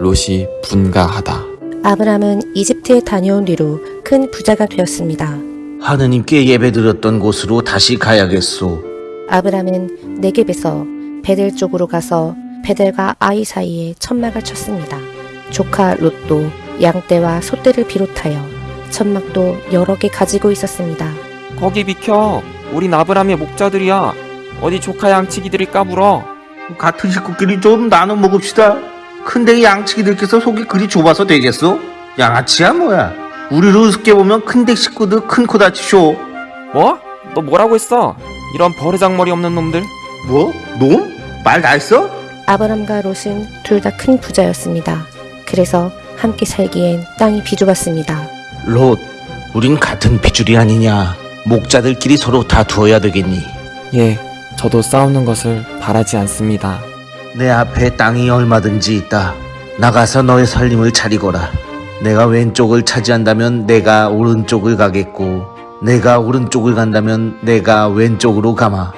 롯이 분가하다. 아브람은 이집트에 다녀온 뒤로 큰 부자가 되었습니다. 하느님께 예배드렸던 곳으로 다시 가야겠소. 아브람은 네겝에서 베델 쪽으로 가서 베델과 아이 사이에 천막을 쳤습니다. 조카 롯도 양떼와 소떼를 비롯하여 천막도 여러 개 가지고 있었습니다. 거기 비켜. 우린 아브람의 목자들이야. 어디 조카 양치기들이 까불어. 같은 식구끼리 좀 나눠 먹읍시다. 근데 이 양치기들께서 속이 그리 좁아서 되겠소? 양아치야 뭐야? 우리를 우습게 보면 큰댁 식구들 큰 코 다치쇼. 뭐? 너 뭐라고 했어? 이런 버르장머리 없는 놈들. 뭐? 놈? 말 다 했어? 아브람과 롯은 둘 다 큰 부자였습니다. 그래서 함께 살기엔 땅이 비좁았습니다. 롯, 우린 같은 핏줄이 아니냐. 목자들끼리 서로 다 두어야 되겠니? 예, 저도 싸우는 것을 바라지 않습니다. 내 앞에 땅이 얼마든지 있다. 나가서 너의 살림을 차리거라. 내가 왼쪽을 차지한다면 내가 오른쪽을 가겠고, 내가 오른쪽을 간다면 내가 왼쪽으로 가마.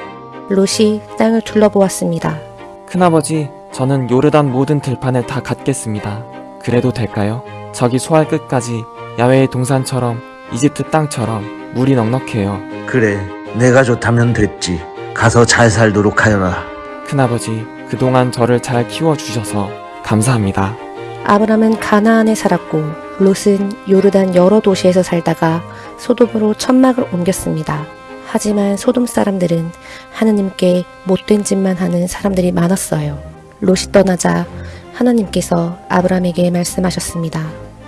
롯이 땅을 둘러보았습니다. 큰아버지, 저는 요르단 모든 들판을 다 갖겠습니다. 그래도 될까요? 저기 소할 끝까지 야외의 동산처럼 이집트 땅처럼 물이 넉넉해요. 그래, 내가 좋다면 됐지. 가서 잘 살도록 하여라. 큰아버지, 그동안 저를 잘 키워주셔서 감사합니다. 아브람은 가나안에 살았고 롯은 요르단 여러 도시에서 살다가 소돔으로 천막을 옮겼습니다. 하지만 소돔 사람들은 하느님께 못된 짓만 하는 사람들이 많았어요. 롯이 떠나자 하나님께서 아브람에게 말씀하셨습니다.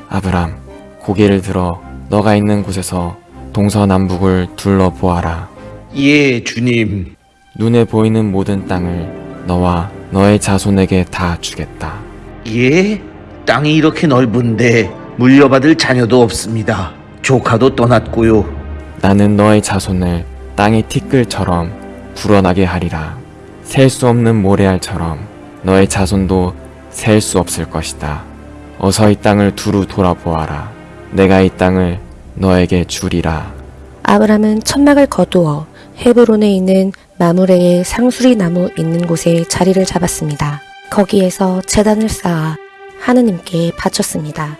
아브람, 고개를 들어 너가 있는 곳에서 동서남북을 둘러보아라. 예, 주님. 눈에 보이는 모든 땅을 너와 너의 자손에게 다 주겠다. 예? 땅이 이렇게 넓은데 물려받을 자녀도 없습니다. 조카도 떠났고요. 나는 너의 자손을 땅의 티끌처럼 불어나게 하리라. 셀 수 없는 모래알처럼 너의 자손도 셀 수 없을 것이다. 어서 이 땅을 두루 돌아보아라. 내가 이 땅을 너에게 주리라. 아브람은 천막을 거두어 헤브론에 있는 마무레의 상수리 나무 있는 곳에 자리를 잡았습니다. 거기에서 재단을 쌓아 하느님께 바쳤습니다.